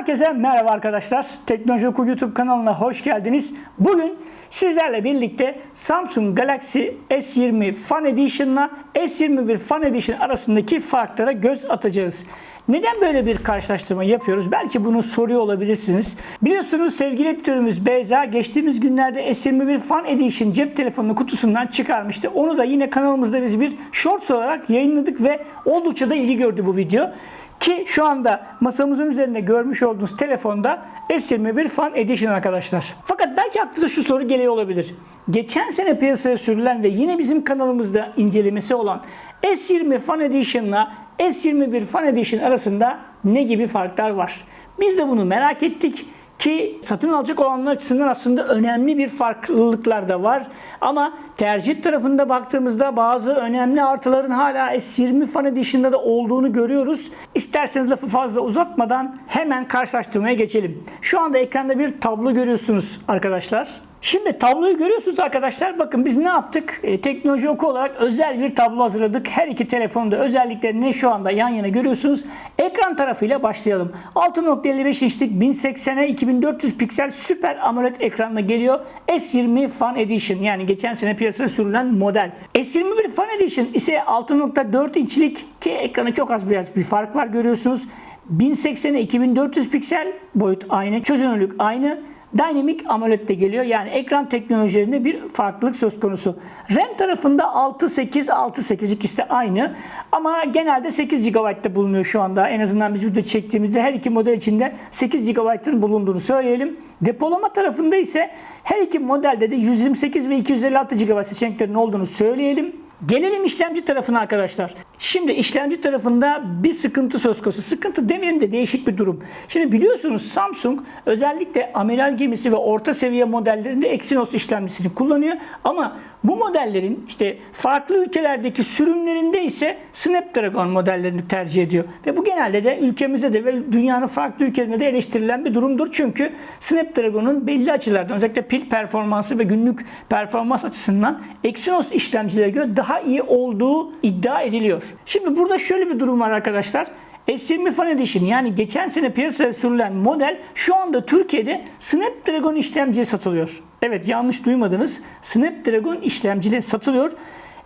Herkese merhaba arkadaşlar. Teknoloji Oku YouTube kanalına hoş geldiniz. Bugün sizlerle birlikte Samsung Galaxy S20 Fan Edition'la S21 Fan Edition arasındaki farklara göz atacağız. Neden böyle bir karşılaştırma yapıyoruz? Belki bunu soruyor olabilirsiniz. Biliyorsunuz sevgili editörümüz Beyza geçtiğimiz günlerde S21 Fan Edition cep telefonu kutusundan çıkarmıştı. Onu da yine kanalımızda biz bir shorts olarak yayınladık ve oldukça da ilgi gördü bu video. Ki şu anda masamızın üzerinde görmüş olduğunuz telefonda S21 Fan Edition arkadaşlar. Fakat belki aklınıza şu soru geliyor olabilir. Geçen sene piyasaya sürülen ve yine bizim kanalımızda incelemesi olan S20 Fan Edition'la S21 Fan Edition arasında ne gibi farklar var? Biz de bunu merak ettik ki satın alacak olanlar açısından aslında önemli bir farklılıklar da var. Ama tercih tarafında baktığımızda bazı önemli artıların hala S20 Fan Edition'da da olduğunu görüyoruz. İsterseniz lafı fazla uzatmadan hemen karşılaştırmaya geçelim. Şu anda ekranda bir tablo görüyorsunuz arkadaşlar. Şimdi tabloyu görüyorsunuz arkadaşlar. Bakın biz ne yaptık? E, teknoloji oku olarak özel bir tablo hazırladık. Her iki telefonda özelliklerini şu anda yan yana görüyorsunuz. Ekran tarafıyla başlayalım. 6.55 inçlik 1080'e 2400 piksel süper AMOLED ekranla geliyor. S20 Fan Edition yani geçen sene piyasaya sürülen model. S21 Fan Edition ise 6.4 inçlik ki ekranı çok az biraz bir fark var görüyorsunuz. 1080'e 2400 piksel boyut aynı, çözünürlük aynı. Dynamic AMOLED de geliyor. Yani ekran teknolojilerinde bir farklılık söz konusu. RAM tarafında 6.8, 6.8 ikisi de aynı. Ama genelde 8 GB'da bulunuyor şu anda. En azından biz video çektiğimizde her iki model içinde 8 GB'ın bulunduğunu söyleyelim. Depolama tarafında ise her iki modelde de 128 ve 256 GB seçeneklerinin olduğunu söyleyelim. Gelelim işlemci tarafına arkadaşlar. Şimdi işlemci tarafında bir sıkıntı söz konusu. Sıkıntı demeyelim de değişik bir durum. Şimdi biliyorsunuz Samsung özellikle amiral gemisi ve orta seviye modellerinde Exynos işlemcisini kullanıyor. Ama bu modellerin işte farklı ülkelerdeki sürümlerinde ise Snapdragon modellerini tercih ediyor. Ve bu genelde de ülkemizde de ve dünyanın farklı ülkelerinde de eleştirilen bir durumdur. Çünkü Snapdragon'un belli açılardan özellikle pil performansı ve günlük performans açısından Exynos işlemcilere göre daha iyi olduğu iddia ediliyor. Şimdi burada şöyle bir durum var arkadaşlar. S20 Fan Edition yani geçen sene piyasaya sürülen model şu anda Türkiye'de Snapdragon işlemciye satılıyor. Evet yanlış duymadınız. Snapdragon işlemciyle satılıyor.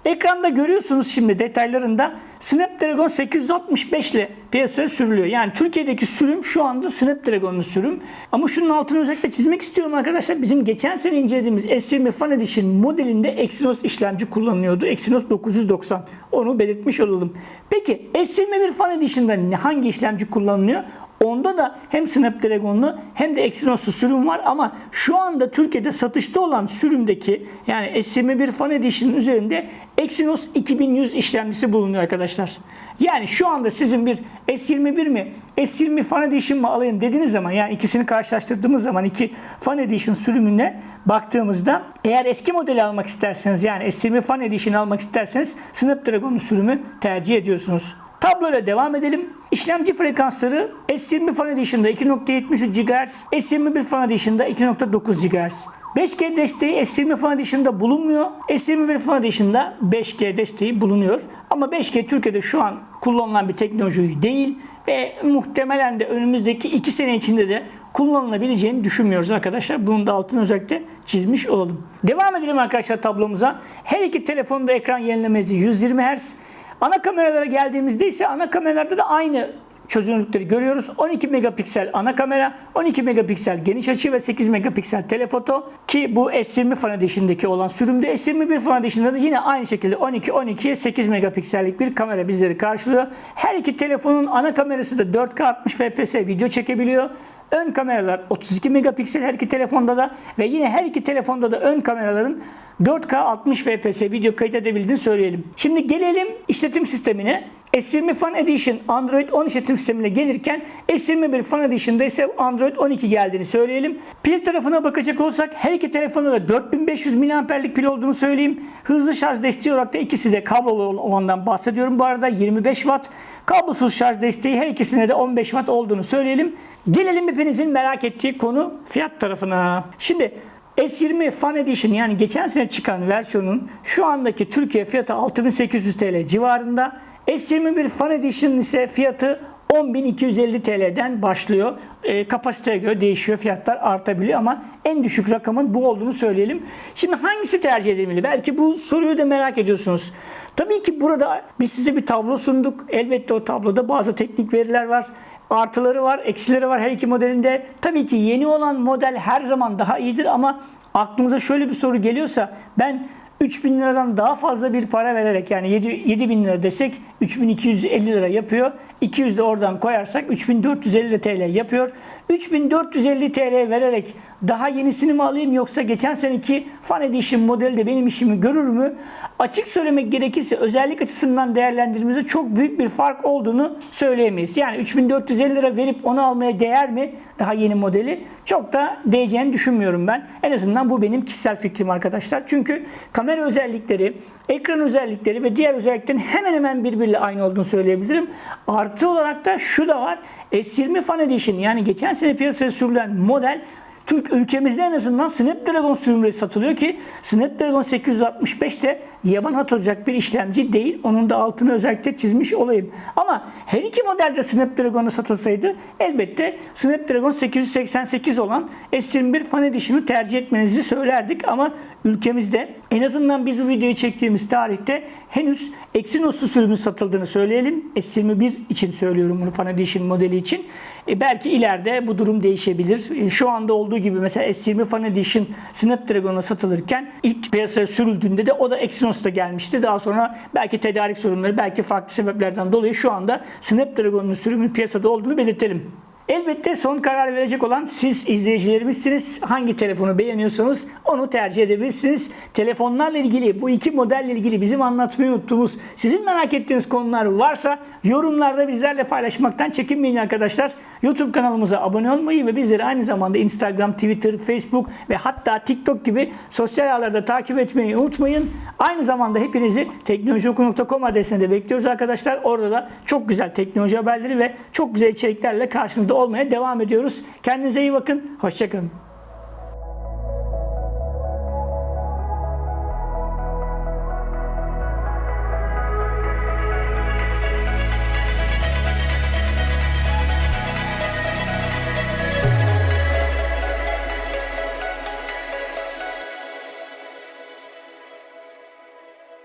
Ekranda görüyorsunuz şimdi detaylarında Snapdragon 865 ile piyasaya sürülüyor. Yani Türkiye'deki sürüm şu anda Snapdragon'un sürüm. Ama şunun altını özellikle çizmek istiyorum arkadaşlar. Bizim geçen sene incelediğimiz S20 Fan Edition modelinde Exynos işlemci kullanılıyordu. Exynos 990. Onu belirtmiş olalım. Peki S21 Fan Edition'da hangi işlemci kullanılıyor? Onda da hem Snapdragon'lu hem de Exynos'lu sürüm var ama şu anda Türkiye'de satışta olan sürümdeki yani S21 Fan Edition'ın üzerinde Exynos 2100 işlemcisi bulunuyor arkadaşlar. Yani şu anda sizin bir S21 mi S20 Fan Edition mı alayım dediğiniz zaman yani ikisini karşılaştırdığımız zaman iki Fan Edition sürümüne baktığımızda eğer eski modeli almak isterseniz yani S20 Fan Edition almak isterseniz Snapdragon'un sürümü tercih ediyorsunuz. Tabloyla devam edelim. İşlemci frekansları S20 Fan Edition'da 2.73 GHz, S21 Fan Edition'da 2.9 GHz. 5G desteği S20 Fan Edition'da bulunmuyor. S21 Fan Edition'da 5G desteği bulunuyor. Ama 5G Türkiye'de şu an kullanılan bir teknoloji değil ve muhtemelen de önümüzdeki 2 sene içinde de kullanılabileceğini düşünmüyoruz arkadaşlar. Bunun da altını özellikle çizmiş olalım. Devam edelim arkadaşlar tablomuza. Her iki telefonda ekran yenilemesi 120 Hz. Ana kameralara geldiğimizde ise ana kameralarda da aynı çözünürlükleri görüyoruz. 12 megapiksel ana kamera, 12 megapiksel geniş açı ve 8 megapiksel telefoto ki bu S20 Fan Edition'daki olan sürümde S21 Fan Edition'da da yine aynı şekilde 12 12 8 megapiksellik bir kamera bizleri karşılıyor. Her iki telefonun ana kamerası da 4K 60 fps video çekebiliyor. Ön kameralar 32 megapiksel her iki telefonda da ve yine her iki telefonda da ön kameraların 4K 60 fps video kayıt edebildiğini söyleyelim. Şimdi gelelim işletim sistemine. S20 Fan Edition Android 10 işletim sistemine gelirken S21 Fan Edition'da ise Android 12 geldiğini söyleyelim. Pil tarafına bakacak olsak her iki telefonda da 4500 mAh'lik pil olduğunu söyleyeyim. Hızlı şarj desteği olarak da ikisi de kablolu olandan bahsediyorum. Bu arada 25 Watt. Kablosuz şarj desteği her ikisine de 15 Watt olduğunu söyleyelim. Gelelim hepinizin merak ettiği konu fiyat tarafına. Şimdi S20 Fan Edition yani geçen sene çıkan versiyonun şu andaki Türkiye fiyatı 6800 TL civarında. S21 Fan Edition ise fiyatı 10.250 TL'den başlıyor. E, kapasiteye göre değişiyor. Fiyatlar artabiliyor ama en düşük rakamın bu olduğunu söyleyelim. Şimdi hangisi tercih edilmeli? Belki bu soruyu da merak ediyorsunuz. Tabii ki burada biz size bir tablo sunduk. Elbette o tabloda bazı teknik veriler var. Artıları var, eksileri var her iki modelinde. Tabii ki yeni olan model her zaman daha iyidir ama aklımıza şöyle bir soru geliyorsa ben 3000 liradan daha fazla bir para vererek yani 7, 7000 lira desek 3250 lira yapıyor. 200 de oradan koyarsak 3450 TL yapıyor. 3450 TL vererek daha yenisini mi alayım yoksa geçen seneki Fan Edition modeli de benim işimi görür mü? Açık söylemek gerekirse özellik açısından değerlendirdiğimizde çok büyük bir fark olduğunu söyleyemeyiz. Yani 3450 lira verip onu almaya değer mi? Daha yeni modeli. Çok da değeceğini düşünmüyorum ben. En azından bu benim kişisel fikrim arkadaşlar. Çünkü kamera özellikleri, ekran özellikleri ve diğer özelliklerin hemen hemen birbiriyle aynı olduğunu söyleyebilirim. Artı olarak da şu da var. S20 Fan Edition yani geçen sene piyasaya sürülen model Türk ülkemizde en azından Snapdragon sürümleri satılıyor ki Snapdragon 865 de yaban atılacak bir işlemci değil. Onun da altını özellikle çizmiş olayım. Ama her iki modelde Snapdragon'a satılsaydı elbette Snapdragon 888 olan S21 Fan Edition'ı tercih etmenizi söylerdik ama ülkemizde en azından biz bu videoyu çektiğimiz tarihte henüz Exynos'lu sürümün satıldığını söyleyelim. S21 için söylüyorum bunu Fan Edition modeli için. E belki ileride bu durum değişebilir. E şu anda olduğu gibi mesela S20 Fan Edition Snapdragon'a satılırken ilk piyasaya sürüldüğünde de o da Exynos'ta gelmişti. Daha sonra belki tedarik sorunları, belki farklı sebeplerden dolayı şu anda Snapdragon'un sürümün piyasada olduğunu belirtelim. Elbette son karar verecek olan siz izleyicilerimizsiniz. Hangi telefonu beğeniyorsanız onu tercih edebilirsiniz. Telefonlarla ilgili bu iki modelle ilgili bizim anlatmayı unuttuğumuz sizin merak ettiğiniz konular varsa yorumlarda bizlerle paylaşmaktan çekinmeyin arkadaşlar. YouTube kanalımıza abone olmayı ve bizleri aynı zamanda Instagram, Twitter, Facebook ve hatta TikTok gibi sosyal ağlarda takip etmeyi unutmayın. Aynı zamanda hepinizi teknolojioku.com adresine de bekliyoruz arkadaşlar. Orada da çok güzel teknoloji haberleri ve çok güzel içeriklerle karşınızda olmaya devam ediyoruz. Kendinize iyi bakın. Hoşçakalın.